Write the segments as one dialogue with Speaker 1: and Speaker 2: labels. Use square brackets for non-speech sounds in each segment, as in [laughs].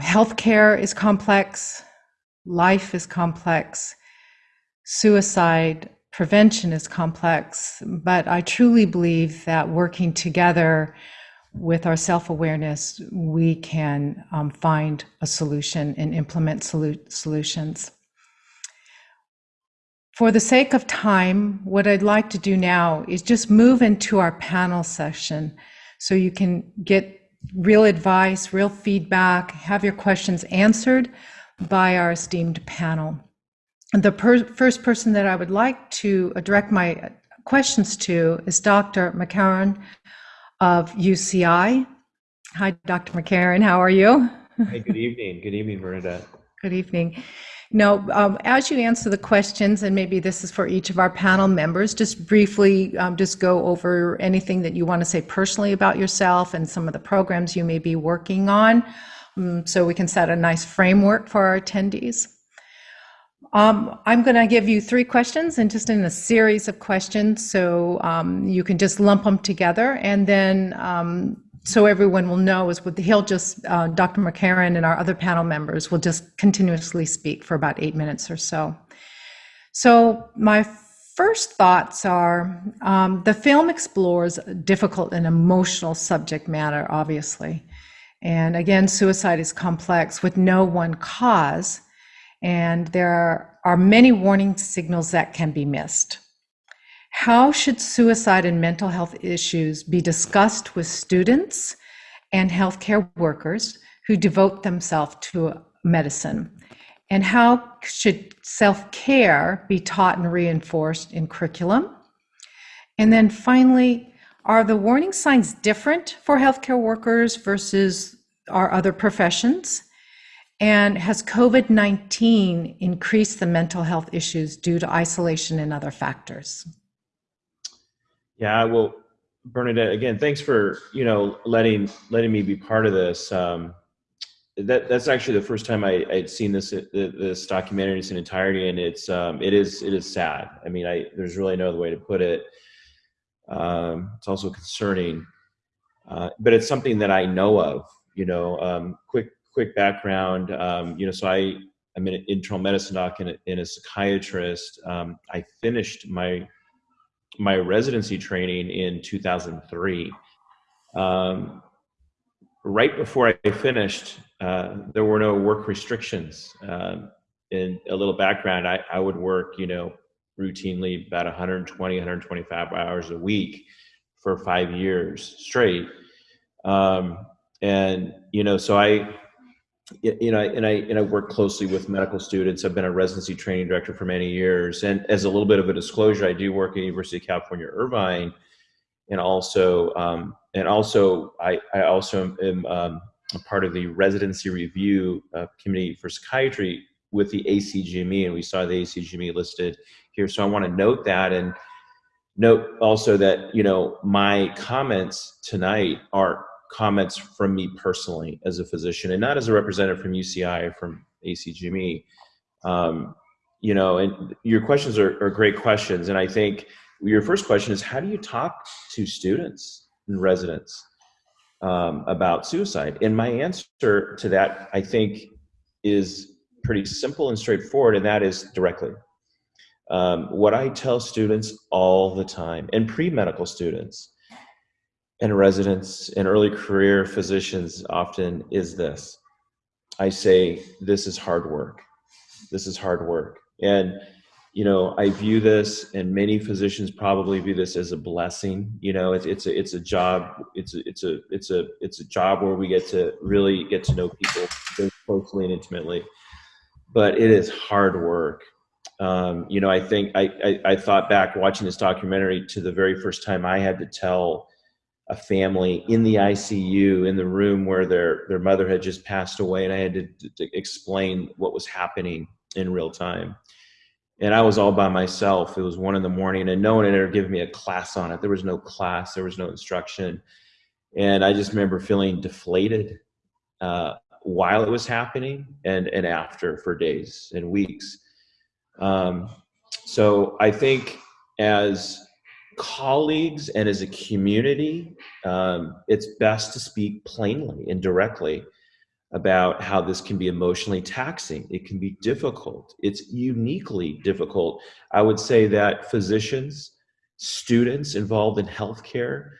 Speaker 1: healthcare is complex, life is complex, suicide prevention is complex, but I truly believe that working together with our self awareness, we can um, find a solution and implement solu- solutions. For the sake of time, what I'd like to do now is just move into our panel session so you can get real advice, real feedback, have your questions answered by our esteemed panel. And the per first person that I would like to direct my questions to is Dr. McCarron of UCI. Hi, Dr. McCarron, how are you?
Speaker 2: Hey, good evening. Good evening, Bernadette.
Speaker 1: Good evening. Now, um, as you answer the questions, and maybe this is for each of our panel members, just briefly um, just go over anything that you want to say personally about yourself and some of the programs you may be working on um, so we can set a nice framework for our attendees. Um, I'm going to give you three questions and just in a series of questions so um, you can just lump them together and then um, so everyone will know is what the he'll just uh, Dr. McCarron and our other panel members will just continuously speak for about eight minutes or so. So my first thoughts are um, the film explores difficult and emotional subject matter, obviously. And again, suicide is complex with no one cause, and there are many warning signals that can be missed. How should suicide and mental health issues be discussed with students and healthcare workers who devote themselves to medicine? And how should self care be taught and reinforced in curriculum? And then finally, are the warning signs different for healthcare workers versus our other professions? And has COVID 19 increased the mental health issues due to isolation and other factors?
Speaker 2: Yeah, well, Bernadette, again, thanks for you know letting letting me be part of this. Um, that that's actually the first time I, I'd seen this this documentary in its entirety, and it's um, it is it is sad. I mean, I there's really no other way to put it. Um, it's also concerning, uh, but it's something that I know of. You know, um, quick quick background. Um, you know, so I I'm an internal medicine doc and a, and a psychiatrist. Um, I finished my my residency training in 2003. Um, right before I finished, uh, there were no work restrictions. Um, in a little background, I, I would work, you know, routinely about 120, 125 hours a week for five years straight. Um, and, you know, so I, you know, and I and I work closely with medical students. I've been a residency training director for many years, and as a little bit of a disclosure, I do work at University of California, Irvine, and also um, and also I I also am um, a part of the residency review uh, committee for psychiatry with the ACGME, and we saw the ACGME listed here. So I want to note that and note also that you know my comments tonight are comments from me personally as a physician and not as a representative from UCI or from ACGME. Um, you know, and your questions are, are great questions. And I think your first question is how do you talk to students and residents um, about suicide? And my answer to that, I think, is pretty simple and straightforward, and that is directly. Um, what I tell students all the time, and pre medical students, and residents and early career physicians often is this. I say, this is hard work. This is hard work. And, you know, I view this and many physicians probably view this as a blessing. You know, it's, it's a, it's a job. It's a, it's a, it's a, it's a job where we get to really get to know people very closely and intimately, but it is hard work. Um, you know, I think I, I, I thought back watching this documentary to the very first time I had to tell a family in the ICU in the room where their their mother had just passed away, and I had to, to, explain what was happening in real time. And I was all by myself. It was one in the morning, and no one had ever given me a class on it. There was no class, there was no instruction, and I just remember feeling deflated uh, while it was happening and and after for days and weeks. Um, so I think as colleagues and as a community, um, it's best to speak plainly and directly about how this can be emotionally taxing. It can be difficult. It's uniquely difficult. I would say that physicians, students involved in healthcare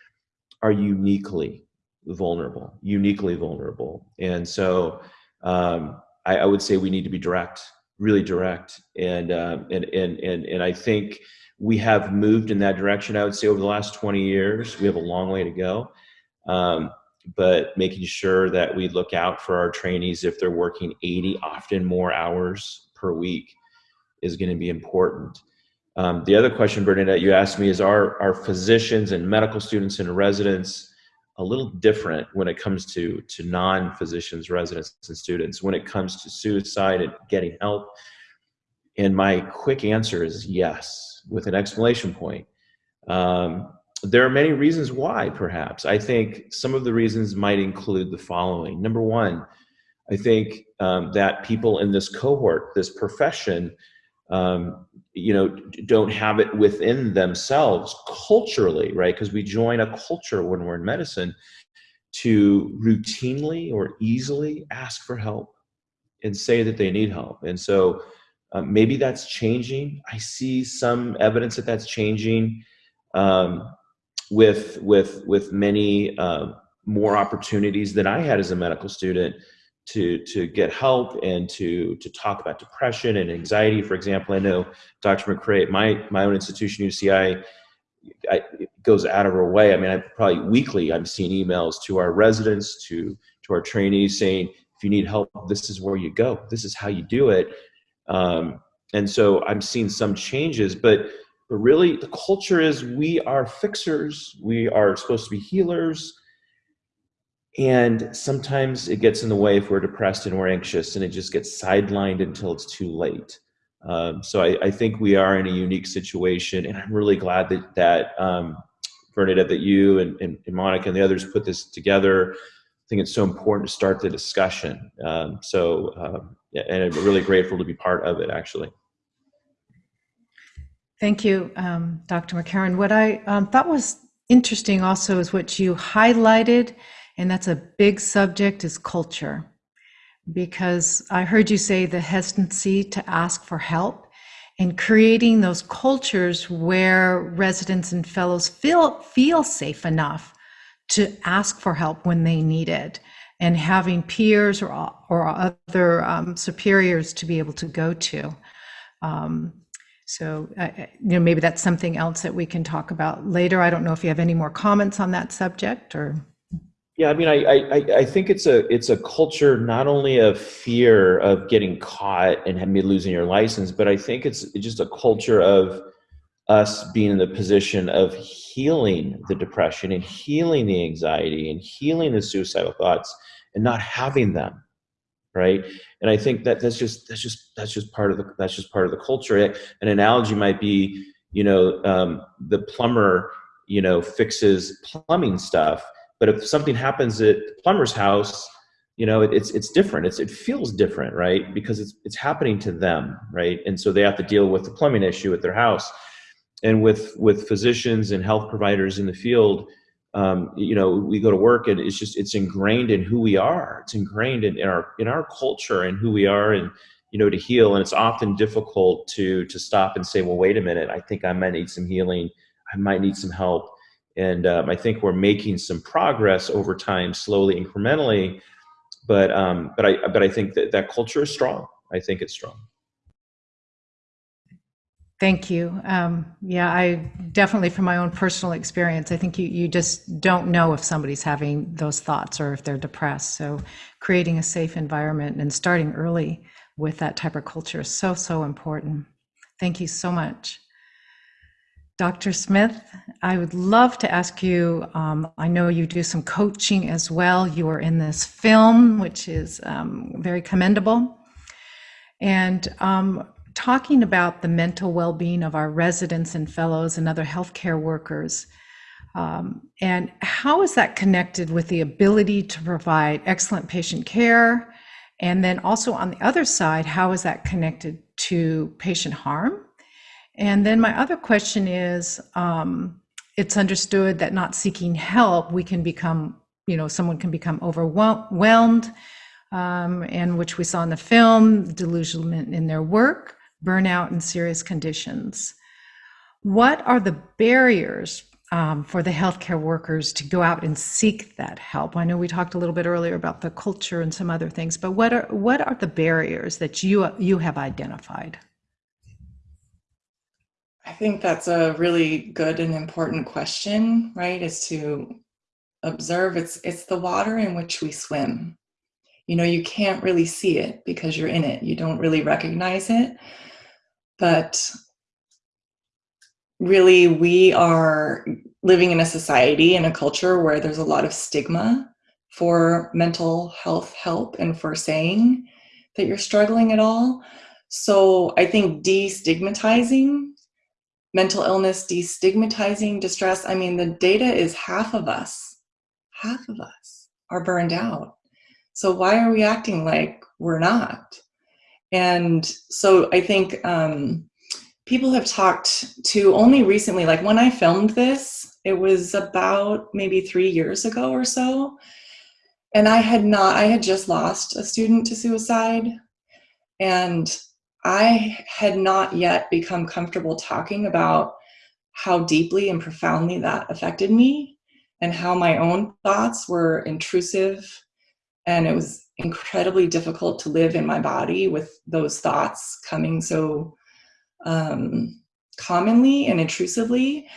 Speaker 2: are uniquely vulnerable, uniquely vulnerable. And so um, I, I, would say we need to be direct, really direct. And, um, and, and, and, and I think we have moved in that direction, I would say, over the last 20 years. We have a long way to go. Um, but making sure that we look out for our trainees if they're working 80, often more hours per week is going to be important. Um, the other question, Bernadette, you asked me is are, are physicians and medical students and residents a little different when it comes to, to non-physicians, residents, and students, when it comes to suicide and getting help? And my quick answer is yes, with an exclamation point. Um, there are many reasons why, perhaps. I think some of the reasons might include the following. Number one, I think um, that people in this cohort, this profession, um, you know, don't have it within themselves culturally, right? Because we join a culture when we're in medicine to routinely or easily ask for help and say that they need help. And so um, maybe that's changing. I see some evidence that that's changing. Um, with with with many uh, more opportunities than I had as a medical student to to get help and to to talk about depression and anxiety. For example, I know Dr. McRae, my my own institution, UCI, I, goes out of her way. I mean, I probably weekly I'm seeing emails to our residents, to to our trainees saying, if you need help, this is where you go. This is how you do it. Um, and so I'm seeing some changes, but but really, the culture is we are fixers, we are supposed to be healers. And sometimes it gets in the way if we're depressed and we're anxious, and it just gets sidelined until it's too late. Um, so I, I, think we are in a unique situation, and I'm really glad that that um, Bernadette, that you and, and, and, Monica and the others put this together. I think it's so important to start the discussion. Um, so, um, and I'm really grateful to be part of it, actually.
Speaker 1: Thank you, um, Dr. McCarron. What I um, thought was interesting also is what you highlighted, and that's a big subject, is culture. Because I heard you say the hesitancy to ask for help and creating those cultures where residents and fellows feel, feel safe enough to ask for help when they need it and having peers or, or other um, superiors to be able to go to. Um, so, uh, you know, maybe that's something else that we can talk about later. I don't know if you have any more comments on that subject or.
Speaker 2: Yeah, I mean, I, I, I think it's a it's a culture not only of fear of getting caught and losing your license, but I think it's just a culture of us being in the position of healing the depression and healing the anxiety and healing the suicidal thoughts and not having them right? And i think that that's just that's just that's just part of the that's just part of the culture. An analogy might be you know um, the plumber you know fixes plumbing stuff but if something happens at the plumber's house you know it, it's it's different. It's it feels different right? Because it's it's happening to them right? And so they have to deal with the plumbing issue at their house and with with physicians and health providers in the field um, you know, we go to work and it's just, it's ingrained in who we are. It's ingrained in, in our, in our culture and who we are and, you know, to heal. And it's often difficult to, to stop and say, well, wait a minute, I think I might need some healing. I might need some help. And um, I think we're making some progress over time, slowly, incrementally. But, um, but I, but I think that that culture is strong. I think it's strong.
Speaker 1: Thank you. Um, yeah, I definitely, from my own personal experience, I think you, you just don't know if somebody's having those thoughts or if they're depressed. So, creating a safe environment and starting early with that type of culture is so, so important. Thank you so much. Dr. Smith, I would love to ask you. Um, I know you do some coaching as well. You are in this film, which is um, very commendable. And um, talking about the mental well-being of our residents and fellows and other healthcare workers. Um, and how is that connected with the ability to provide excellent patient care? And then also on the other side, how is that connected to patient harm? And then my other question is, um, it's understood that not seeking help, we can become, you know, someone can become overwhelmed um, and which we saw in the film, delusionment in their work, burnout, and serious conditions. What are the barriers um, for the healthcare workers to go out and seek that help? I know we talked a little bit earlier about the culture and some other things, but what are what are the barriers that you you have identified?
Speaker 3: I think that's a really good and important question, right? Is to observe it's it's the water in which we swim. You know, you can't really see it because you're in it. You don't really recognize it. But really we are living in a society and a culture where there's a lot of stigma for mental health help and for saying that you're struggling at all. So I think destigmatizing mental illness, destigmatizing distress, I mean, the data is half of us, half of us are burned out. So why are we acting like we're not? And so I think um, people have talked to only recently, like when I filmed this, it was about maybe three years ago or so. And I had not, I had just lost a student to suicide. And I had not yet become comfortable talking about how deeply and profoundly that affected me and how my own thoughts were intrusive. And it was incredibly difficult to live in my body with those thoughts coming so um, commonly and intrusively.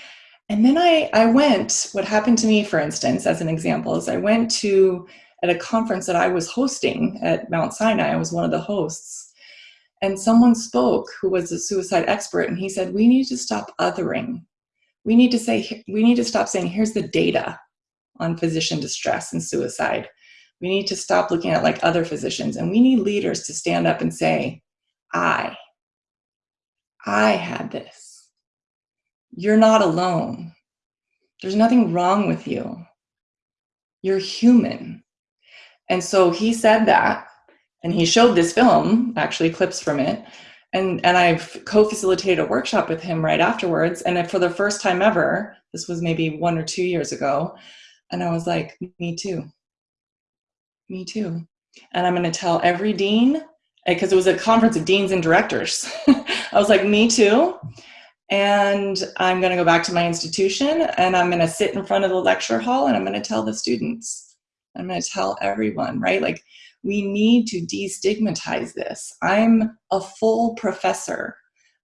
Speaker 3: And then I, I went, what happened to me, for instance, as an example, is I went to, at a conference that I was hosting at Mount Sinai, I was one of the hosts, and someone spoke who was a suicide expert, and he said, we need to stop othering. We need to say, we need to stop saying, here's the data on physician distress and suicide. We need to stop looking at like other physicians, and we need leaders to stand up and say, I, I had this. You're not alone. There's nothing wrong with you. You're human. And so he said that, and he showed this film, actually clips from it, and, and I've co-facilitated a workshop with him right afterwards. And for the first time ever, this was maybe one or two years ago, and I was like, me too, me too. And I'm gonna tell every dean, eh, because it was a conference of deans and directors. [laughs] I was like, me too. And I'm going to go back to my institution and I'm going to sit in front of the lecture hall and I'm going to tell the students. I'm going to tell everyone, right? Like, we need to destigmatize this. I'm a full professor,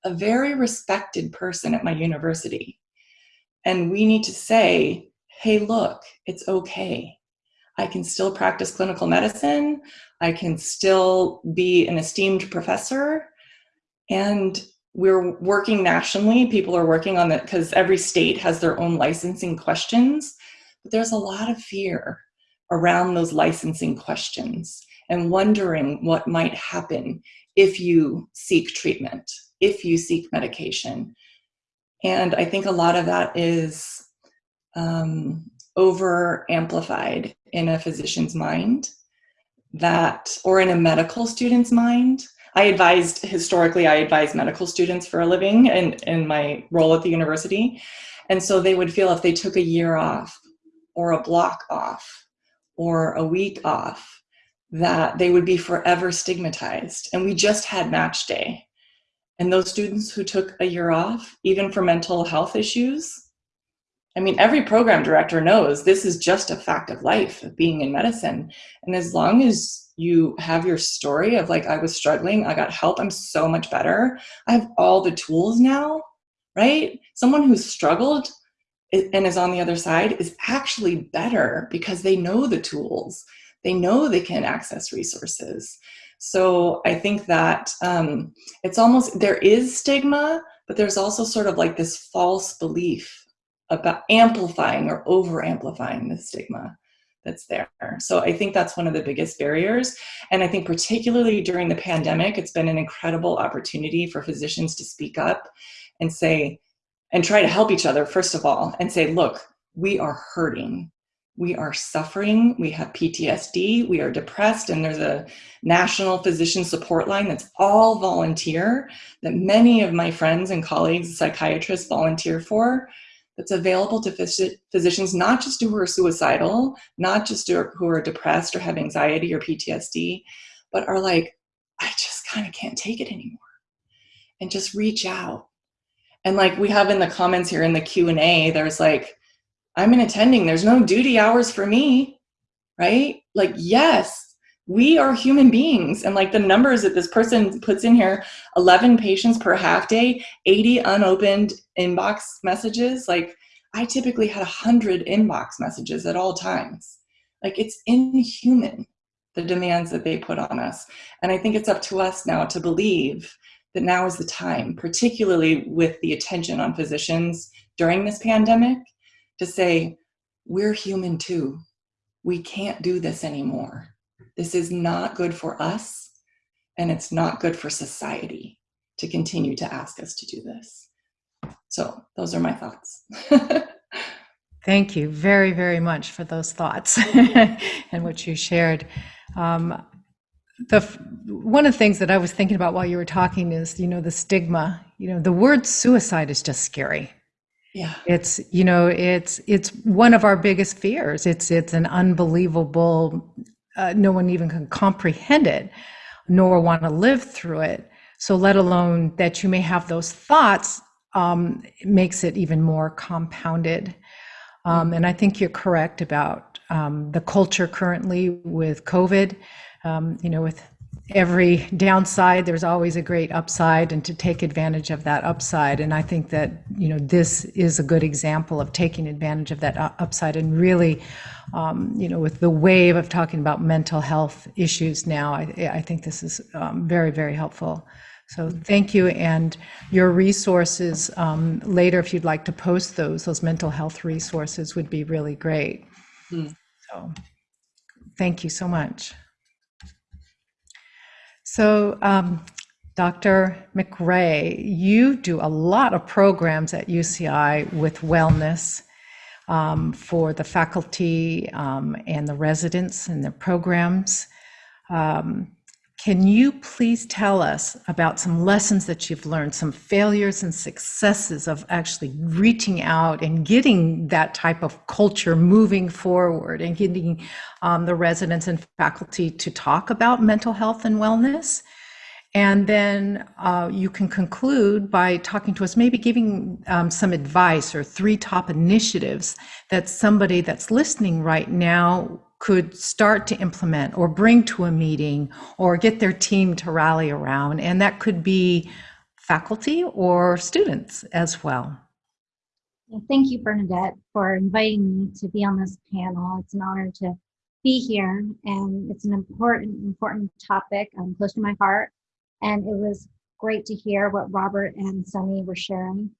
Speaker 3: a very respected person at my university. And we need to say, hey, look, it's okay. I can still practice clinical medicine. I can still be an esteemed professor. And we're working nationally. People are working on that because every state has their own licensing questions. But there's a lot of fear around those licensing questions and wondering what might happen if you seek treatment, if you seek medication. And I think a lot of that is um, over amplified in a physician's mind that, or in a medical student's mind, I advised, historically, I advised medical students for a living in, in my role at the university. And so they would feel if they took a year off or a block off or a week off, that they would be forever stigmatized. And we just had match day. And those students who took a year off, even for mental health issues, I mean, every program director knows this is just a fact of life of being in medicine. And as long as you have your story of like, I was struggling, I got help, I'm so much better. I have all the tools now, right? Someone who's struggled and is on the other side is actually better because they know the tools. They know they can access resources. So I think that um, it's almost, there is stigma, but there's also sort of like this false belief about amplifying or over amplifying the stigma that's there. So I think that's one of the biggest barriers. And I think particularly during the pandemic, it's been an incredible opportunity for physicians to speak up and say, and try to help each other, first of all, and say, look, we are hurting. We are suffering. We have PTSD. We are depressed. And there's a national physician support line that's all volunteer that many of my friends and colleagues, psychiatrists volunteer for that's available to phys- physicians, not just who are suicidal, not just who are depressed or have anxiety or PTSD, but are like, I just kind of can't take it anymore. And just reach out. And like we have in the comments here in the Q&A, there's like, I'm an attending, there's no duty hours for me, right? Like, yes, we are human beings. And like the numbers that this person puts in here 11 patients per half day, 80 unopened inbox messages. Like, I typically had 100 inbox messages at all times. Like, it's inhuman the demands that they put on us. And I think it's up to us now to believe that now is the time, particularly with the attention on physicians during this pandemic, to say, we're human too. We can't do this anymore. This is not good for us, and it's not good for society to continue to ask us to do this. So, those are my thoughts. [laughs]
Speaker 1: Thank you very, very much for those thoughts [laughs] and what you shared. Um, the one of the things that I was thinking about while you were talking is, you know, the stigma. You know, the word suicide is just scary.
Speaker 3: Yeah.
Speaker 1: It's, you know, it's it's one of our biggest fears. It's it's an unbelievable uh, no one even can comprehend it nor want to live through it. So let alone that you may have those thoughts um, makes it even more compounded. Um, and I think you're correct about um, the culture currently with COVID. Um, you know, with every downside, there's always a great upside, and to take advantage of that upside. And I think that you know this is a good example of taking advantage of that upside and really, um, you know, with the wave of talking about mental health issues now, I, I think this is um, very, very helpful. So thank you. And your resources um, later, if you'd like to post those, those mental health resources would be really great.
Speaker 3: Mm.
Speaker 1: So thank you so much. So, um, Dr. McRae, you do a lot of programs at UCI with wellness um, for the faculty um, and the residents and their programs. Um, can you please tell us about some lessons that you've learned, some failures and successes of actually reaching out and getting that type of culture moving forward and getting um, the residents and faculty to talk about mental health and wellness? And then uh, you can conclude by talking to us, maybe giving um, some advice or three top initiatives that somebody that's listening right now could start to implement or bring to a meeting or get their team to rally around. And that could be faculty or students as well.
Speaker 4: Thank you, Bernadette, for inviting me to be on this panel. It's an honor to be here, and it's an important, important topic um, close to my heart. And it was great to hear what Robert and Sunny were sharing.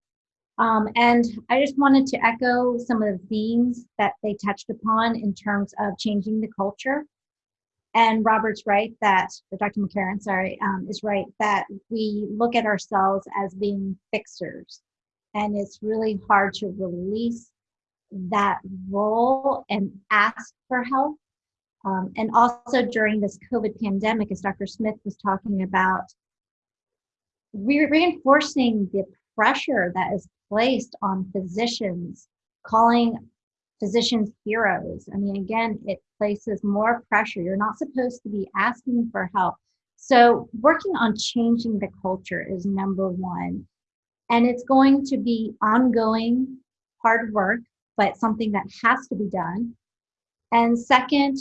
Speaker 4: Um, and I just wanted to echo some of the themes that they touched upon in terms of changing the culture. And Robert's right that, or Dr. McCarron, sorry, um, is right that we look at ourselves as being fixers. And it's really hard to release that role and ask for help. Um, and also during this COVID pandemic, as Dr. Smith was talking about, re- reinforcing the pressure that is placed on physicians, calling physicians heroes. I mean, again, it places more pressure. You're not supposed to be asking for help. So, working on changing the culture is number one. And it's going to be ongoing hard work, but something that has to be done. And second,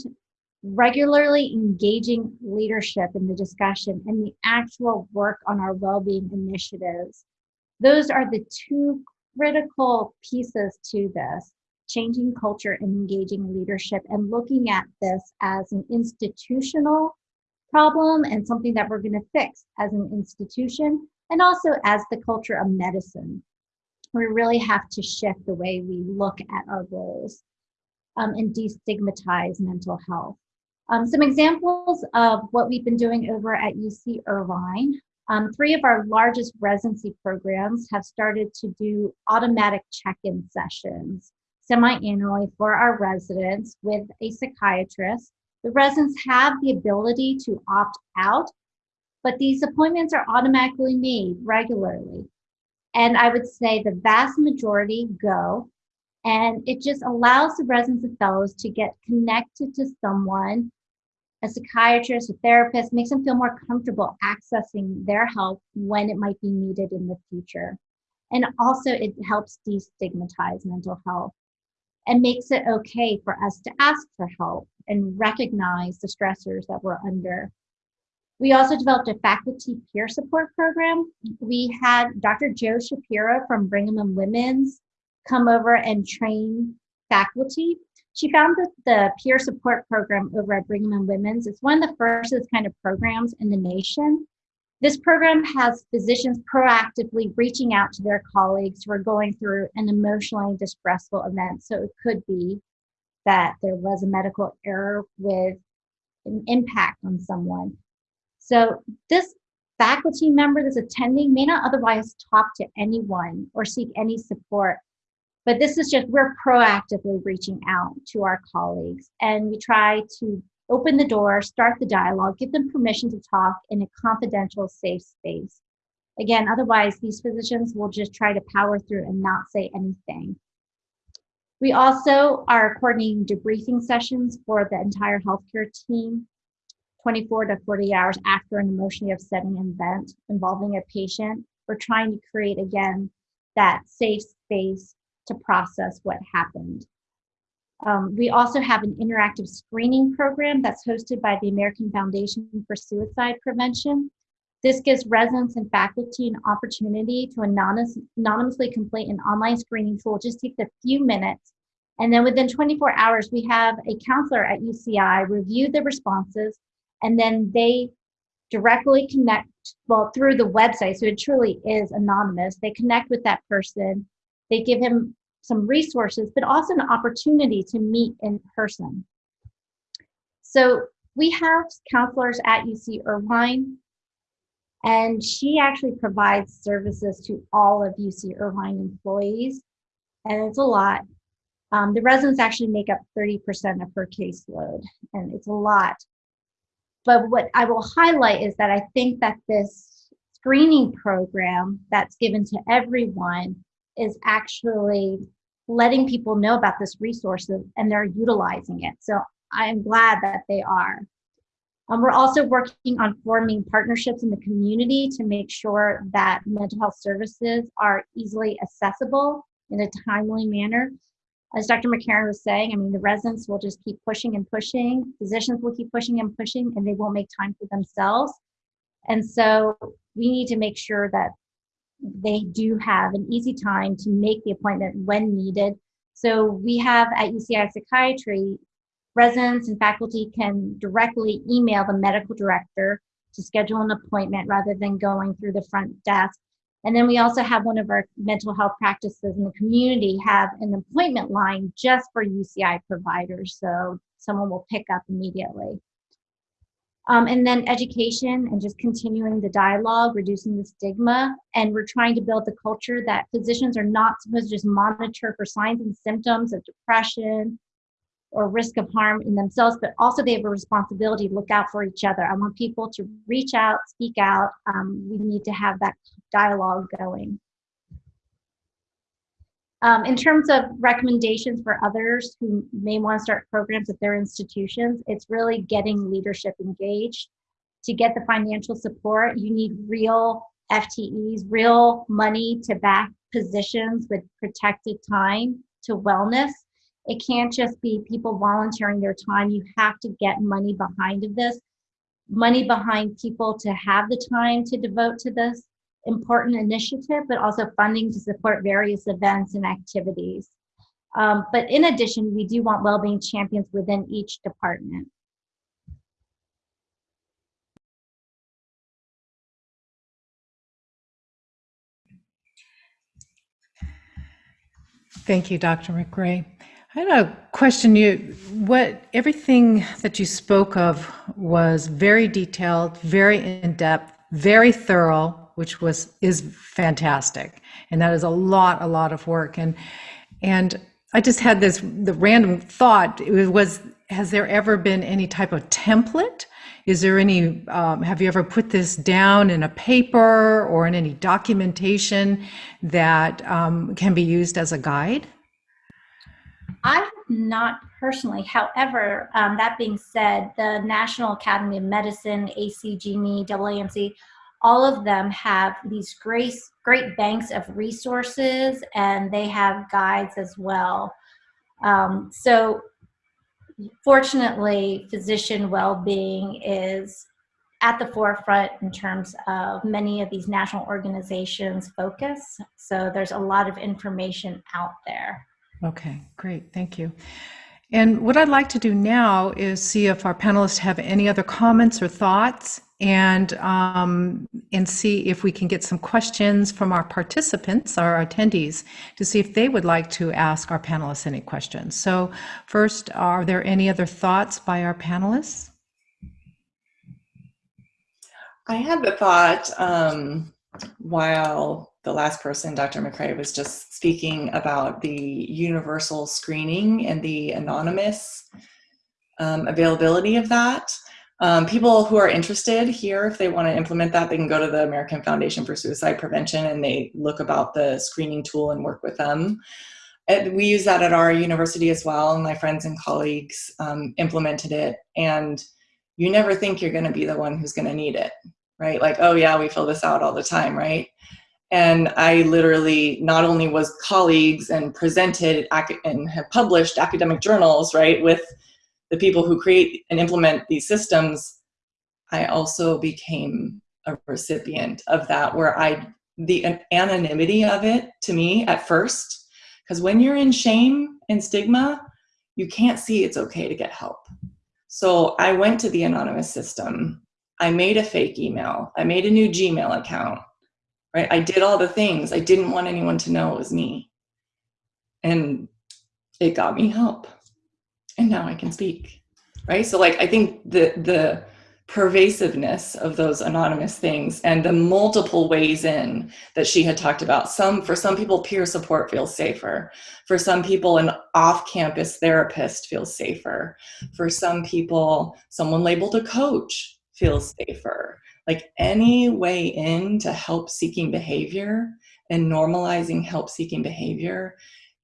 Speaker 4: regularly engaging leadership in the discussion and the actual work on our well being initiatives those are the two critical pieces to this changing culture and engaging leadership and looking at this as an institutional problem and something that we're going to fix as an institution and also as the culture of medicine. We really have to shift the way we look at our roles um, and destigmatize mental health. Um, some examples of what we've been doing over at UC Irvine. Um, three of our largest residency programs have started to do automatic check-in sessions semi-annually for our residents with a psychiatrist. The residents have the ability to opt out, but these appointments are automatically made regularly. And I would say the vast majority go. And it just allows the residents and fellows to get connected to someone, a psychiatrist, a therapist, makes them feel more comfortable accessing their help when it might be needed in the future. And also, it helps destigmatize mental health and makes it okay for us to ask for help and recognize the stressors that we're under. We also developed a faculty peer support program. We had Dr. Jo Shapiro from Brigham and Women's come over and train faculty. She found that the peer support program over at Brigham and Women's is one of the first of this kind of programs in the nation. This program has physicians proactively reaching out to their colleagues who are going through an emotionally distressful event. So it could be that there was a medical error with an impact on someone. So this faculty member that's attending may not otherwise talk to anyone or seek any support. But this is just, we're proactively reaching out to our colleagues and we try to open the door, start the dialogue, give them permission to talk in a confidential, safe space. Again, otherwise, these physicians will just try to power through and not say anything. We also are coordinating debriefing sessions for the entire healthcare team 24 to 40 hours after an emotionally upsetting event involving a patient. We're trying to create, again, that safe space to process what happened. Um, we also have an interactive screening program that's hosted by the American Foundation for Suicide Prevention. This gives residents and faculty an opportunity to anonymous, anonymously complete an online screening tool. It just takes a few minutes. And then within 24 hours, we have a counselor at UCI review the responses, and then they directly connect, well, through the website. So it truly is anonymous. They connect with that person. They give him some resources, but also an opportunity to meet in person. So we have counselors at UC Irvine, and she actually provides services to all of UC Irvine employees, and it's a lot. Um, the residents actually make up 30% of her caseload, and it's a lot. But what I will highlight is that I think that this screening program that's given to everyone is actually letting people know about this resource and they're utilizing it. So I'm glad that they are. Um, we're also working on forming partnerships in the community to make sure that mental health services are easily accessible in a timely manner. As Dr. McCarron was saying, I mean, the residents will just keep pushing and pushing, physicians will keep pushing and pushing, and they won't make time for themselves. And so we need to make sure that they do have an easy time to make the appointment when needed. So we have at UCI Psychiatry, residents and faculty can directly email the medical director to schedule an appointment rather than going through the front desk. And then we also have one of our mental health practices in the community have an appointment line just for UCI providers. So someone will pick up immediately. Um, and then education and just continuing the dialogue, reducing the stigma. And we're trying to build the culture that physicians are not supposed to just monitor for signs and symptoms of depression or risk of harm in themselves, but also they have a responsibility to look out for each other. I want people to reach out, speak out. Um, we need to have that dialogue going. Um, in terms of recommendations for others who may want to start programs at their institutions, it's really getting leadership engaged. To get the financial support, you need real FTEs, real money to back positions with protected time to wellness. It can't just be people volunteering their time. You have to get money behind of this, money behind people to have the time to devote to this important initiative, but also funding to support various events and activities. Um, but in addition, we do want well-being champions within each department.
Speaker 1: Thank you, Dr. McRae. I had a question. You, what everything that you spoke of was very detailed, very in depth, very thorough, which was is fantastic, and that is a lot, a lot of work. And and I just had this the random thought. It was has there ever been any type of template Is there any, um, have you ever put this down in a paper or in any documentation that um, can be used as a guide?
Speaker 4: I have not personally. However, um, that being said, the National Academy of Medicine, ACGME, AAMC, all of them have these great, great banks of resources and they have guides as well. Um, so fortunately, physician well-being is at the forefront in terms of many of these national organizations focus. So there's a lot of information out there.
Speaker 1: Okay, great, thank you. And what I'd like to do now is see if our panelists have any other comments or thoughts and um, and see if we can get some questions from our participants, our attendees, to see if they would like to ask our panelists any questions. So first, are there any other thoughts by our panelists?
Speaker 3: I had the thought um, while the last person, Dr. McRae, was just speaking about the universal screening and the anonymous um, availability of that. Um, people who are interested here, if they want to implement that, they can go to the American Foundation for Suicide Prevention and they look about the screening tool and work with them. And we use that at our university as well. My friends and colleagues um, implemented it. And you never think you're going to be the one who's going to need it, right? Like, oh yeah, we fill this out all the time, right? And I literally not only was colleagues and presented and have published academic journals, right, with the people who create and implement these systems, I also became a recipient of that where I, the anonymity of it to me at first, because when you're in shame and stigma, you can't see it's okay to get help. So I went to the anonymous system. I made a fake email. I made a new Gmail account, right? I did all the things. I didn't want anyone to know it was me. And it got me help and now I can speak, right? So like, I think the, the pervasiveness of those anonymous things and the multiple ways in that she had talked about. Some, for some people, peer support feels safer. For some people, an off-campus therapist feels safer. For some people, someone labeled a coach feels safer. Like any way in to help seeking behavior and normalizing help seeking behavior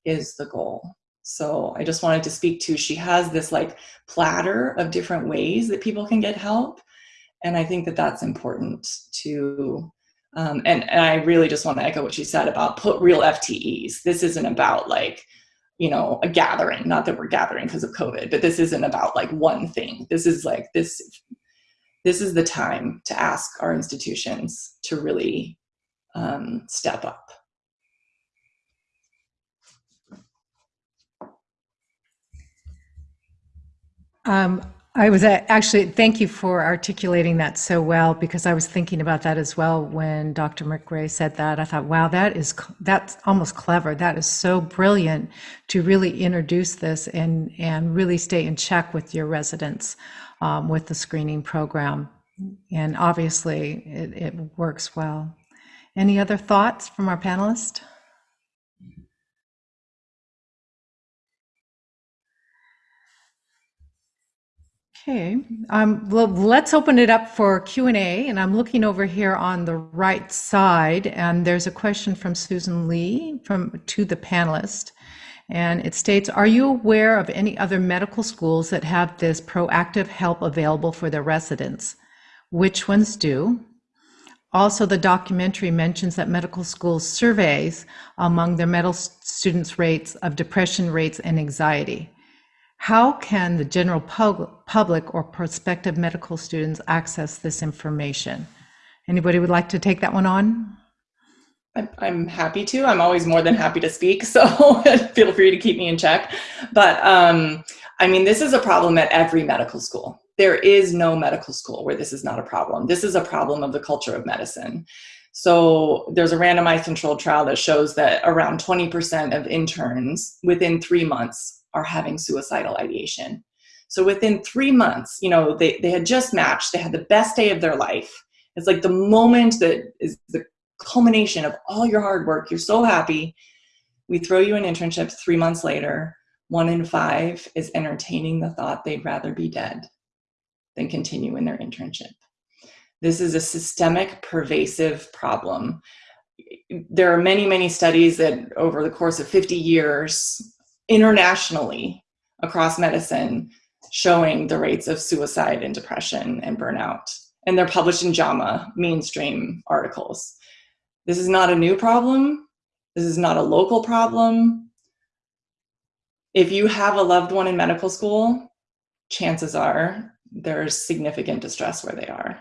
Speaker 3: is the goal. So I just wanted to speak to, she has this like platter of different ways that people can get help. And I think that that's important to, um, and, and I really just want to echo what she said about put real FTEs. This isn't about like, you know, a gathering, not that we're gathering because of COVID, but this isn't about like one thing. This is like this, this is the time to ask our institutions to really um, step up.
Speaker 1: Um, I was actually, thank you for articulating that so well because I was thinking about that as well when Dr. McRae said that. I thought, wow, that is, that's almost clever. That is so brilliant to really introduce this and, and really stay in check with your residents um, with the screening program. And obviously it, it works well. Any other thoughts from our panelists? Okay, um, well, let's open it up for Q&A. And I'm looking over here on the right side, and there's a question from Susan Lee from to the panelist. And it states, are you aware of any other medical schools that have this proactive help available for their residents? Which ones do? Also, the documentary mentions that medical schools surveys among their medical students rates of depression rates and anxiety. How can the general pub public or prospective medical students access this information? Anybody would like to take that one on?
Speaker 3: I'm happy to. I'm always more than happy to speak, [laughs] so [laughs] feel free to keep me in check. But um, I mean, this is a problem at every medical school. There is no medical school where this is not a problem. This is a problem of the culture of medicine. So there's a randomized controlled trial that shows that around 20% of interns within three months are having suicidal ideation. So within three months, you know, they, they had just matched, they had the best day of their life. It's like the moment that is the culmination of all your hard work. You're so happy. We throw you an internship three months later. One in five is entertaining the thought they'd rather be dead. than continue in their internship. This is a systemic, pervasive problem. There are many, many studies that over the course of 50 years, internationally across medicine, showing the rates of suicide and depression and burnout. And they're published in JAMA mainstream articles. This is not a new problem. This is not a local problem. If you have a loved one in medical school, chances are there's significant distress where they are.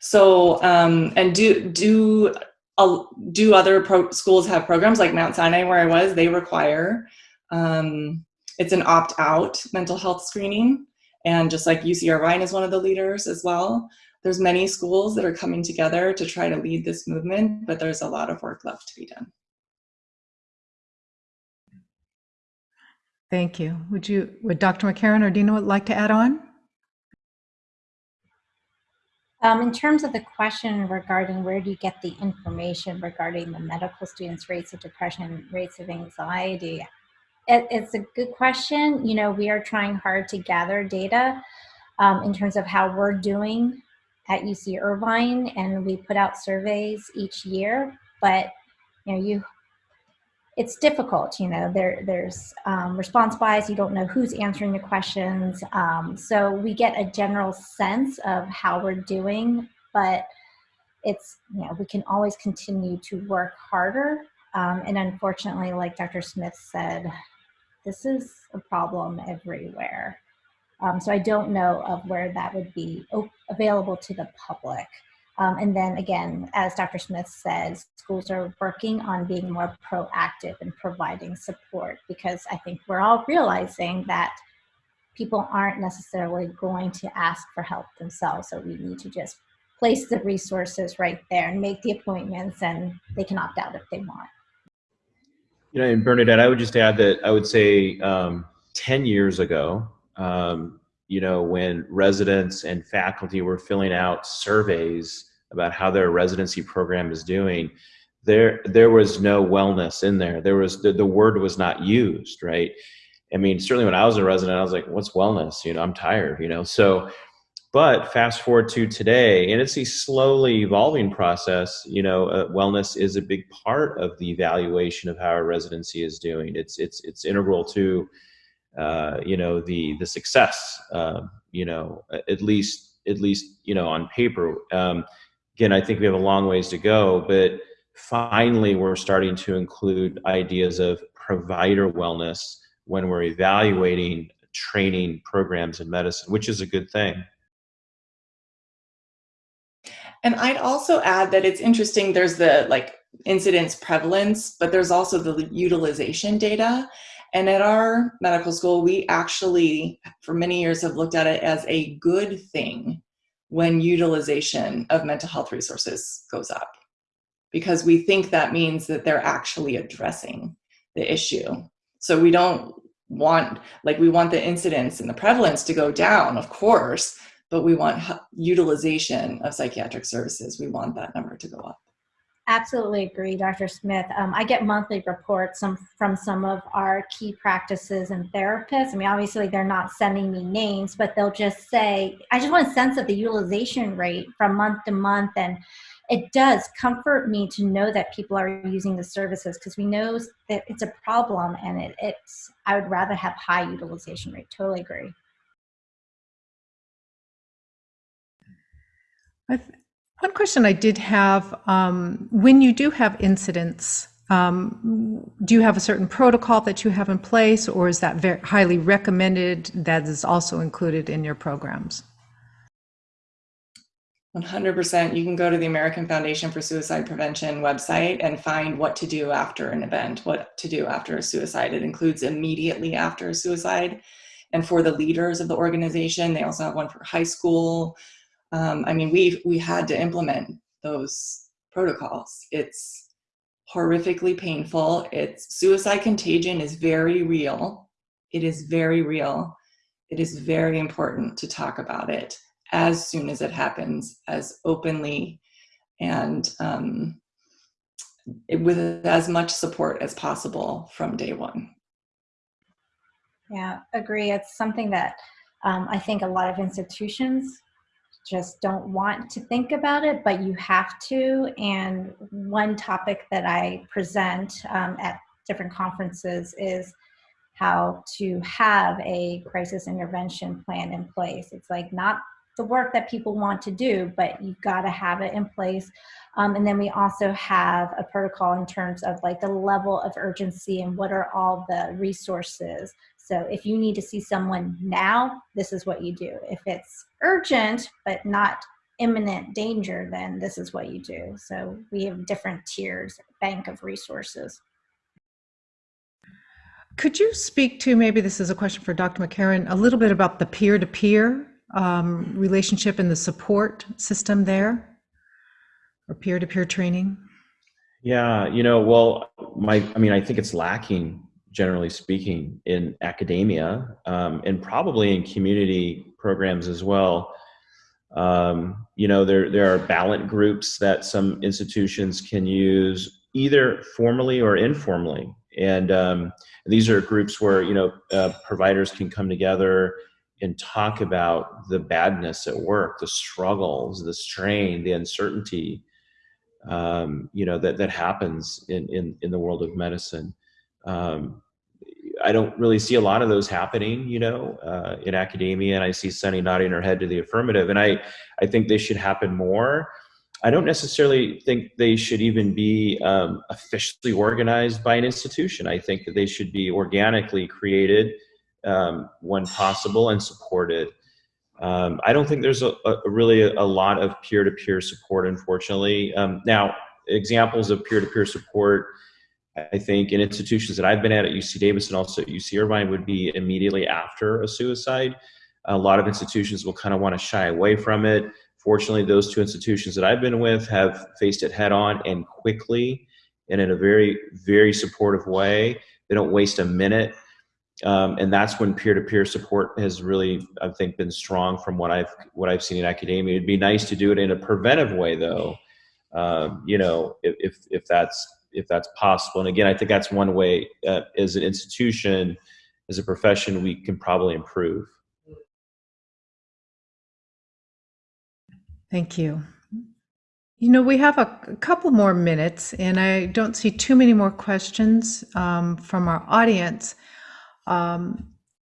Speaker 3: So, um, and do, do, uh, do other schools have programs like Mount Sinai where I was, they require, um, it's an opt-out mental health screening. And just like UC Irvine is one of the leaders as well, there's many schools that are coming together to try to lead this movement, but there's a lot of work left to be done.
Speaker 1: Thank you. Would you, would Dr. McCarron or Dina would like to add on?
Speaker 4: Um, in terms of the question regarding where do you get the information regarding the medical students' rates of depression, rates of anxiety, it, it's a good question. You know, we are trying hard to gather data um, in terms of how we're doing at UC Irvine, and we put out surveys each year. But you know, you it's difficult. You know, there there's um, response bias. You don't know who's answering the questions. Um, so we get a general sense of how we're doing, but it's you know we can always continue to work harder. Um, and unfortunately, like Dr. Smith said, this is a problem everywhere. Um, so I don't know of where that would be available to the public. Um, and then again, as Dr. Smith says, schools are working on being more proactive and providing support because I think we're all realizing that people aren't necessarily going to ask for help themselves. So we need to just place the resources right there and make the appointments and they can opt out if they want.
Speaker 2: You know, and Bernadette, I would just add that I would say um, 10 years ago, um, you know, when residents and faculty were filling out surveys about how their residency program is doing, there there was no wellness in there. There was the, the word was not used, right? I mean, certainly when I was a resident, I was like, what's wellness? You know, I'm tired, you know. So but fast forward to today, and it's a slowly evolving process. You know, uh, wellness is a big part of the evaluation of how a residency is doing. It's it's it's integral to, uh, you know, the the success. Uh, you know, at least at least you know on paper. Um, again, I think we have a long ways to go, but finally we're starting to include ideas of provider wellness when we're evaluating training programs in medicine, which is a good thing.
Speaker 3: And I'd also add that it's interesting, there's the like incidence prevalence, but there's also the utilization data. And at our medical school, we actually, for many years, have looked at it as a good thing when utilization of mental health resources goes up. Because we think that means that they're actually addressing the issue. So we don't want, like we want the incidence and the prevalence to go down, of course, but we want utilization of psychiatric services. We want that number to go up.
Speaker 4: Absolutely agree, Dr. Smith. Um, I get monthly reports some, from some of our key practices and therapists. I mean, obviously they're not sending me names, but they'll just say, I just want a sense of the utilization rate from month to month. And it does comfort me to know that people are using the services because we know that it's a problem and it, it's, I would rather have high utilization rate. Totally agree.
Speaker 1: One question I did have, um, when you do have incidents, um, do you have a certain protocol that you have in place or is that very highly recommended that is also included in your programs?
Speaker 3: 100%. You can go to the American Foundation for Suicide Prevention website and find what to do after an event, what to do after a suicide. It includes immediately after a suicide. And for the leaders of the organization, they also have one for high school, um, I mean, we we had to implement those protocols. It's horrifically painful. It's suicide contagion is very real. It is very real. It is very important to talk about it as soon as it happens, as openly and um, with as much support as possible from day one.
Speaker 4: Yeah, agree. It's something that um, I think a lot of institutions just don't want to think about it, but you have to. And one topic that I present um, at different conferences is how to have a crisis intervention plan in place. It's like not the work that people want to do, but you've got to have it in place. Um, and then we also have a protocol in terms of like the level of urgency and what are all the resources. So if you need to see someone now, this is what you do. If it's urgent, but not imminent danger, then this is what you do. So we have different tiers, bank of resources.
Speaker 1: Could you speak to, maybe this is a question for Dr. McCarron, a little bit about the peer-to-peer um, relationship and the support system there? Or peer-to-peer training?
Speaker 2: Yeah, you know, well, my, I mean, I think it's lacking, generally speaking, in academia um, and probably in community programs as well. Um, you know, there there are Balint groups that some institutions can use either formally or informally, and um, these are groups where you know uh, providers can come together and talk about the badness at work, the struggles, the strain, the uncertainty, um, you know that that happens in in in the world of medicine. Um, I don't really see a lot of those happening, you know, uh, in academia, and I see Sunny nodding her head to the affirmative, and I I think they should happen more. I don't necessarily think they should even be um, officially organized by an institution. I think that they should be organically created um, when possible and supported. Um, I don't think there's a, a really a, lot of peer-to-peer support, unfortunately. Um, now, examples of peer-to-peer support, I think in institutions that I've been at at UC Davis and also at UC Irvine would be immediately after a suicide. A lot of institutions will kind of want to shy away from it. Fortunately, those two institutions that I've been with have faced it head on and quickly and in a very, very supportive way. They don't waste a minute. Um, and that's when peer-to-peer support has really, I think, been strong from what I've what I've seen in academia. It'd be nice to do it in a preventive way, though. Um, you know, if, if if that's if that's possible. And again, I think that's one way uh, as an institution, as a profession, we can probably improve.
Speaker 1: Thank you. You know, we have a, couple more minutes, and I don't see too many more questions um, from our audience. Um,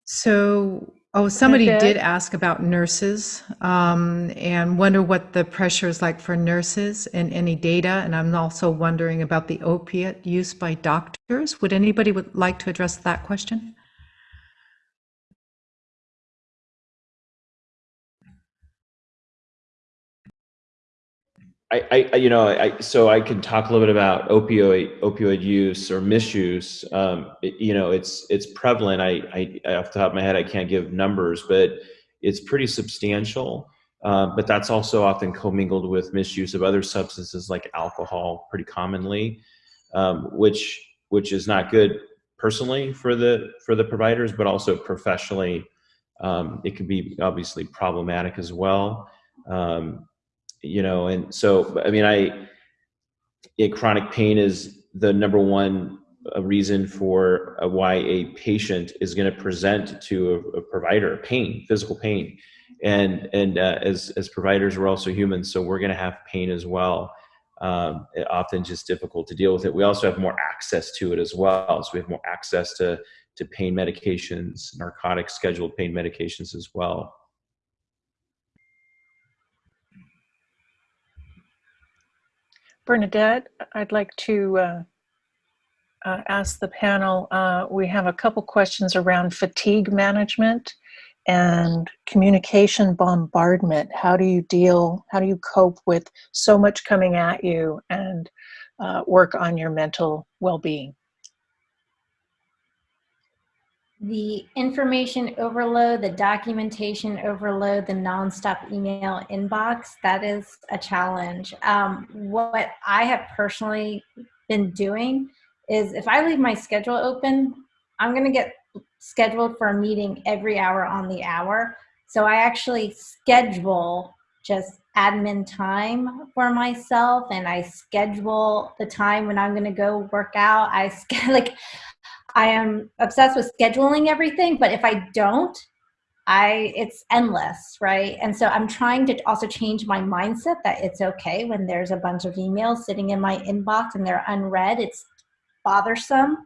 Speaker 1: so, oh, somebody did ask about nurses um, and wonder what the pressure is like for nurses and any data. And I'm also wondering about the opiate use by doctors. Would anybody would like to address that question?
Speaker 2: I, I, you know, I, so I can talk a little bit about opioid opioid use or misuse. Um, it, you know, it's it's prevalent. I, I, off the top of my head, I can't give numbers, but it's pretty substantial. Uh, but that's also often commingled with misuse of other substances like alcohol, pretty commonly, um, which which is not good personally for the for the providers, but also professionally, um, it can be obviously problematic as well. Um, you know, and so, I mean, I, yeah, chronic pain is the number one uh, reason for uh, why a patient is going to present to a, a, provider pain, physical pain. And, and uh, as, as providers, we're also humans, so we're going to have pain as well. Um, often just difficult to deal with it. We also have more access to it as well. So we have more access to, to pain medications, narcotic scheduled pain medications as well.
Speaker 5: Bernadette, I'd like to uh, uh, ask the panel, uh, we have a couple questions around fatigue management and communication bombardment. How do you deal, how do you cope with so much coming at you and uh, work on your mental well-being?
Speaker 4: The information overload, the documentation overload, the nonstop email inbox, that is a challenge. Um, what I have personally been doing is if I leave my schedule open, I'm going to get scheduled for a meeting every hour on the hour. So I actually schedule just admin time for myself and I schedule the time when I'm going to go work out. I [laughs] like I am obsessed with scheduling everything, but if I don't, I it's endless, right? And so I'm trying to also change my mindset that it's okay when there's a bunch of emails sitting in my inbox and they're unread. It's bothersome,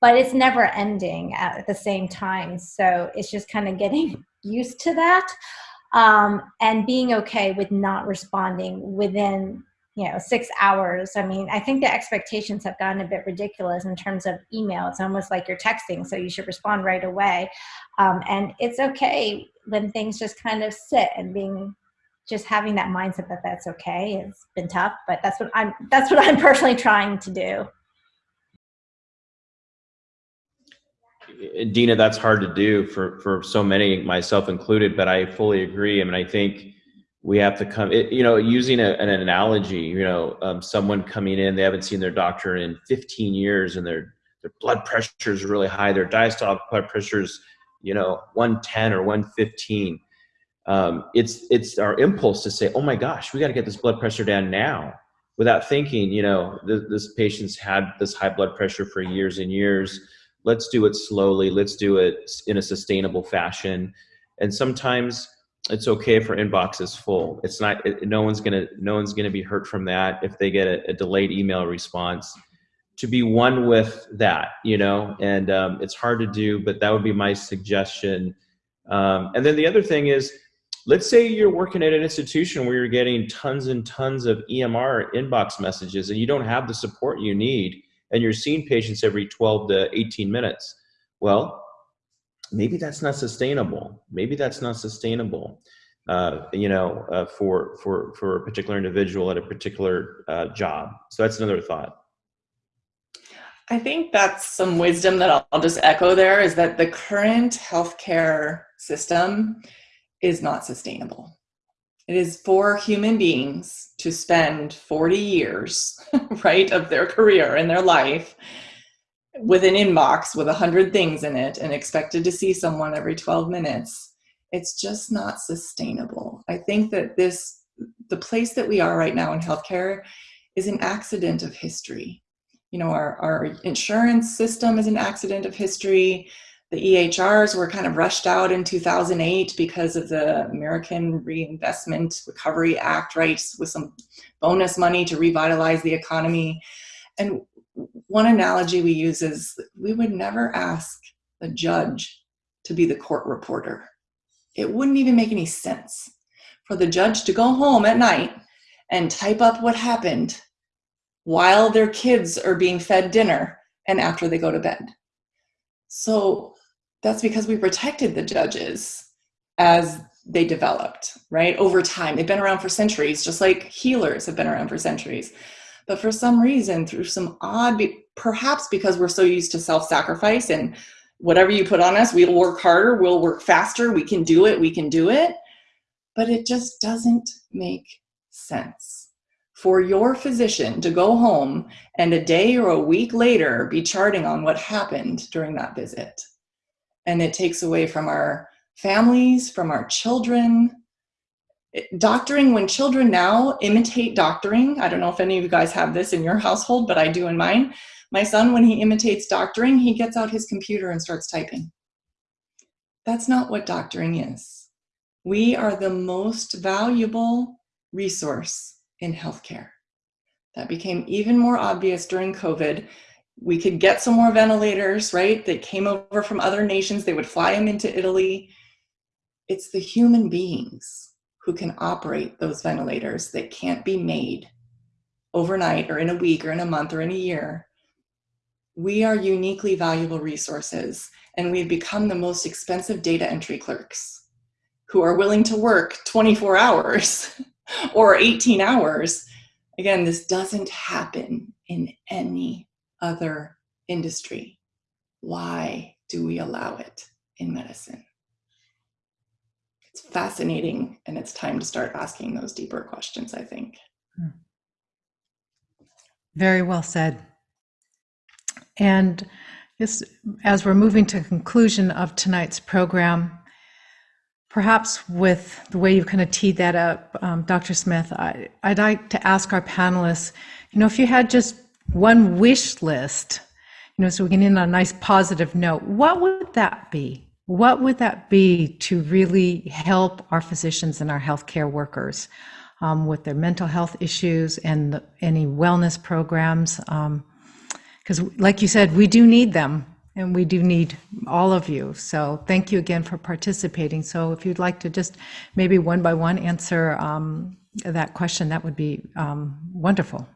Speaker 4: but it's never ending at the same time. So it's just kind of getting [laughs] used to that um, and being okay with not responding within you know six hours. I mean i think the expectations have gotten a bit ridiculous in terms of email. It's almost like you're texting so you should respond right away. Um, and it's okay when things just kind of sit and being just having that mindset that that's okay. It's been tough but that's what i'm that's what [laughs] i'm personally trying to do.
Speaker 2: Dina, that's hard to do for, for so many, myself included, but I fully agree. I mean, I think we have to come, it, you know, using a, an analogy, you know, um, someone coming in, they haven't seen their doctor in 15 years and their, their blood pressure is really high. Their diastolic blood pressure is, you know, 110 or 115. Um, it's, it's our impulse to say, oh my gosh, we got to get this blood pressure down now without thinking, you know, th this patient's had this high blood pressure for years and years let's do it slowly let's do it in a sustainable fashion and sometimes it's okay if our inbox is full. It's not it, no one's gonna no one's gonna be hurt from that if they get a, a delayed email response. To be one with that you know and um, it's hard to do but that would be my suggestion. Um, and then the other thing is let's say you're working at an institution where you're getting tons and tons of emr inbox messages and you don't have the support you need and you're seeing patients every 12 to 18 minutes. Well, maybe that's not sustainable. Maybe that's not sustainable. Uh, you know, uh, for for for a particular individual at a particular uh, job. So that's another thought.
Speaker 3: I think that's some wisdom that I'll, I'll just echo there is that the current healthcare system is not sustainable. It is for human beings to spend 40 years, [laughs] right, of their career and their life with an inbox with 100 things in it and expected to see someone every 12 minutes. It's just not sustainable. I think that this, the place that we are right now in healthcare is an accident of history. You know, our, our insurance system is an accident of history the EHRs were kind of rushed out in 2008 because of the American Reinvestment Recovery Act, right, with some bonus money to revitalize the economy. And one analogy we use is we would never ask the judge to be the court reporter. It wouldn't even make any sense for the judge to go home at night and type up what happened while their kids are being fed dinner and after they go to bed. So that's because we protected the judges as they developed, right? Over time. They've been around for centuries, just like healers have been around for centuries. But for some reason, through some odd, perhaps because we're so used to self sacrifice and whatever you put on us, we'll work harder, we'll work faster, we can do it, we can do it. But it just doesn't make sense for your physician to go home and a day or a week later be charting on what happened during that visit and it takes away from our families, from our children. Doctoring, when children now imitate doctoring, I don't know if any of you guys have this in your household, but I do in mine. My son, when he imitates doctoring, he gets out his computer and starts typing. That's not what doctoring is. We are the most valuable resource in healthcare. That became even more obvious during COVID we could get some more ventilators, right? That came over from other nations. They would fly them into Italy. It's the human beings who can operate those ventilators that can't be made overnight or in a week or in a month or in a year. We are uniquely valuable resources and we've become the most expensive data entry clerks who are willing to work 24 hours [laughs] or 18 hours. Again, this doesn't happen in any other industry. Why do we allow it in medicine? It's fascinating, and it's time to start asking those deeper questions, I think.
Speaker 1: Very well said. And as we're moving to conclusion of tonight's program, perhaps with the way you've kind of teed that up, um, Dr. Smith, I, I'd like to ask our panelists, you know, if you had just one wish list, you know, so we can end on a nice positive note, what would that be? What would that be to really help our physicians and our healthcare workers um, with their mental health issues and the, any wellness programs? Because, like you said, we do need them and we do need all of you. So, thank you again for participating. So, if you'd like to just maybe one by one answer um, that question, that would be um, wonderful.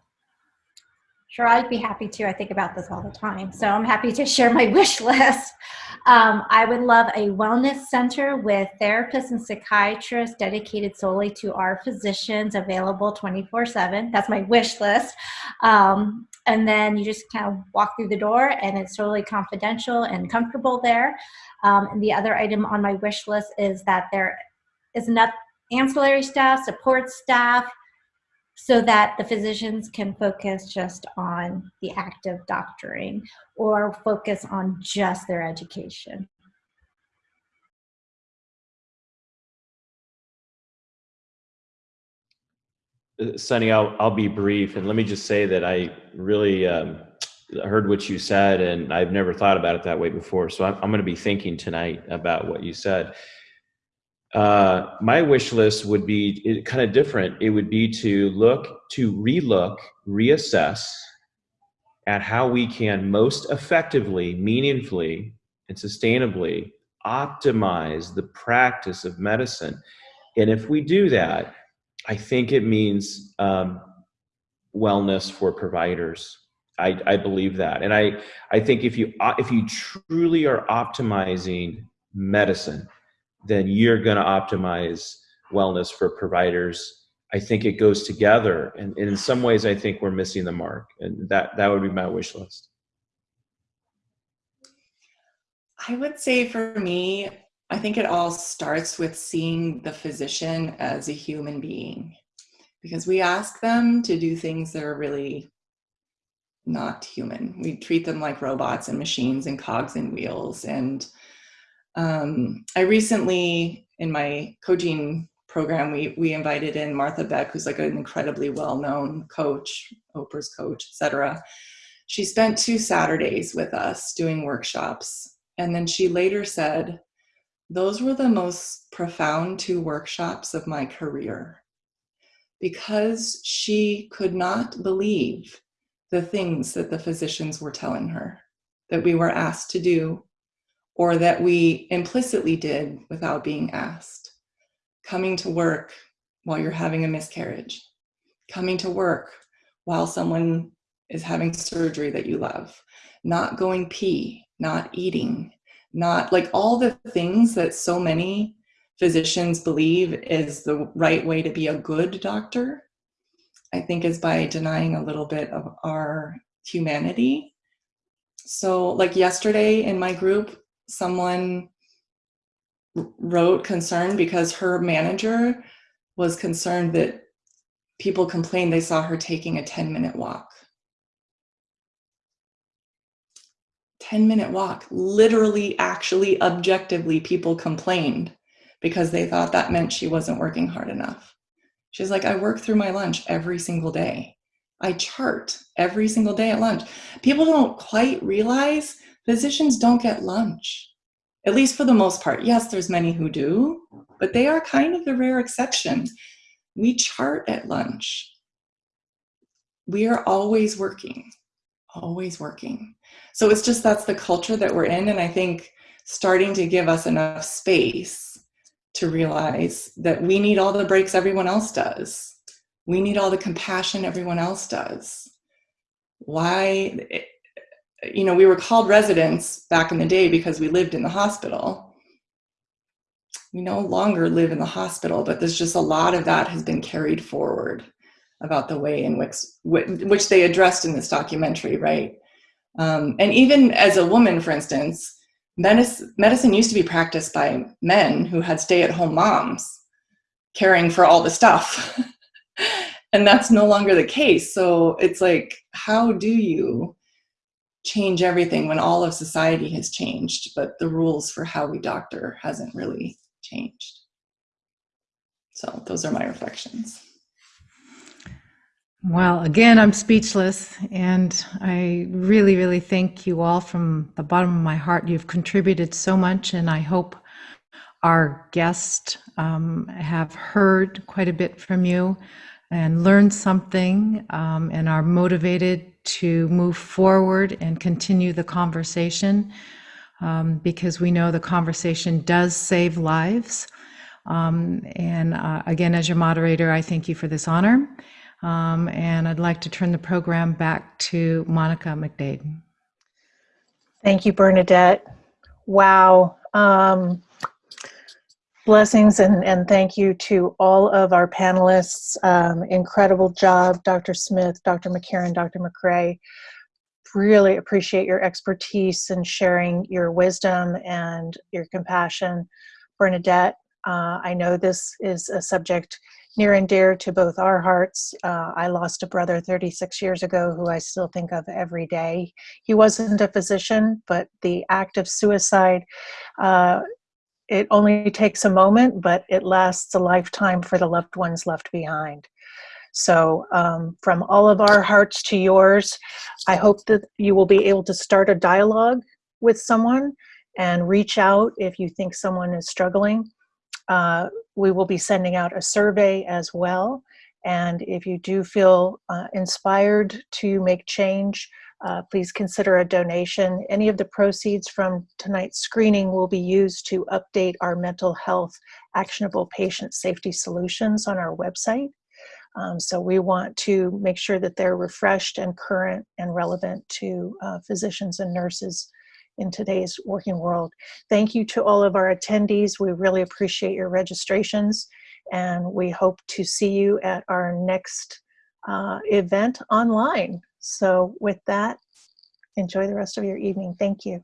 Speaker 6: Sure, I'd be happy to. I think about this all the time. So I'm happy to share my wish list. Um, I would love a wellness center with therapists and psychiatrists dedicated solely to our physicians, available 24 7. That's my wish list. Um, and then you just kind of walk through the door and it's totally confidential and comfortable there. Um, and the other item on my wish list is that there is enough ancillary staff, support staff, so that the physicians can focus just on the act of doctoring or focus on just their education.
Speaker 2: Uh, Sunny, I'll, I'll be brief and let me just say that I really um, heard what you said and I've never thought about it that way before. So I'm, I'm going to be thinking tonight about what you said. Uh, my wish list would be kind of different. It would be to look, to relook, reassess at how we can most effectively, meaningfully, and sustainably optimize the practice of medicine. And if we do that, I think it means um, wellness for providers. I, I believe that, and I I think if you if you truly are optimizing medicine, then you're going to optimize wellness for providers. I think it goes together, and, and in some ways, I think we're missing the mark, and that that would be my wish list.
Speaker 3: I would say for me, I think it all starts with seeing the physician as a human being because we ask them to do things that are really not human. We treat them like robots and machines and cogs and wheels. And um, I recently, in my coaching program, we, we invited in Martha Beck, who's like an incredibly well-known coach, Oprah's coach, etc. She spent two Saturdays with us doing workshops. And then she later said, those were the most profound two workshops of my career because she could not believe the things that the physicians were telling her that we were asked to do or that we implicitly did without being asked. Coming to work while you're having a miscarriage, coming to work while someone is having surgery that you love, not going pee, not eating, not like all the things that so many physicians believe is the right way to be a good doctor, I think is by denying a little bit of our humanity. So, like yesterday in my group, someone wrote concern because her manager was concerned that people complained they saw her taking a 10 minute walk. 10 minute walk. Literally, actually, objectively, people complained because they thought that meant she wasn't working hard enough. She's like, I work through my lunch every single day. I chart every single day at lunch. People don't quite realize physicians don't get lunch, at least for the most part. Yes, there's many who do, but they are kind of the rare exception. We chart at lunch. We are always working, always working. So it's just that's the culture that we're in. And I think starting to give us enough space to realize that we need all the breaks everyone else does. We need all the compassion everyone else does. Why, you know, we were called residents back in the day because we lived in the hospital. We no longer live in the hospital, but there's just a lot of that has been carried forward about the way in which, which they addressed in this documentary, right? Um, and even as a woman, for instance, medicine, medicine used to be practiced by men who had stay-at-home moms caring for all the stuff. [laughs] and that's no longer the case. So it's like, how do you change everything when all of society has changed, but the rules for how we doctor hasn't really changed? So those are my reflections.
Speaker 1: Well, again, I'm speechless, and I really, really thank you all from the bottom of my heart. You've contributed so much, and I hope our guests um, have heard quite a bit from you and learned something um, and are motivated to move forward and continue the conversation um, because we know the conversation does save lives. Um, and uh, again, as your moderator, I thank you for this honor. Um, and I'd like to turn the program back to Monica McDade.
Speaker 5: Thank you, Bernadette. Wow. Um, blessings and, and thank you to all of our panelists. Um, incredible job, Dr. Smith, Dr. McCarron, Dr. McRae. Really appreciate your expertise and sharing your wisdom and your compassion. Bernadette, uh, I know this is a subject near and dear to both our hearts. Uh, I lost a brother 36 years ago who I still think of every day. He wasn't a physician, but the act of suicide, uh, it only takes a moment, but it lasts a lifetime for the loved ones left behind. So, um, from all of our hearts to yours, I hope that you will be able to start a dialogue with someone and reach out if you think someone is struggling. Uh, we will be sending out a survey as well. And if you do feel uh, inspired to make change, uh, please consider a donation. Any of the proceeds from tonight's screening will be used to update our mental health actionable patient safety solutions on our website. Um, so we want to make sure that they're refreshed and current and relevant to uh, physicians and nurses in today's working world. Thank you to all of our attendees. We really appreciate your registrations and we hope to see you at our next uh, event online. So with that, enjoy the rest of your evening. Thank you.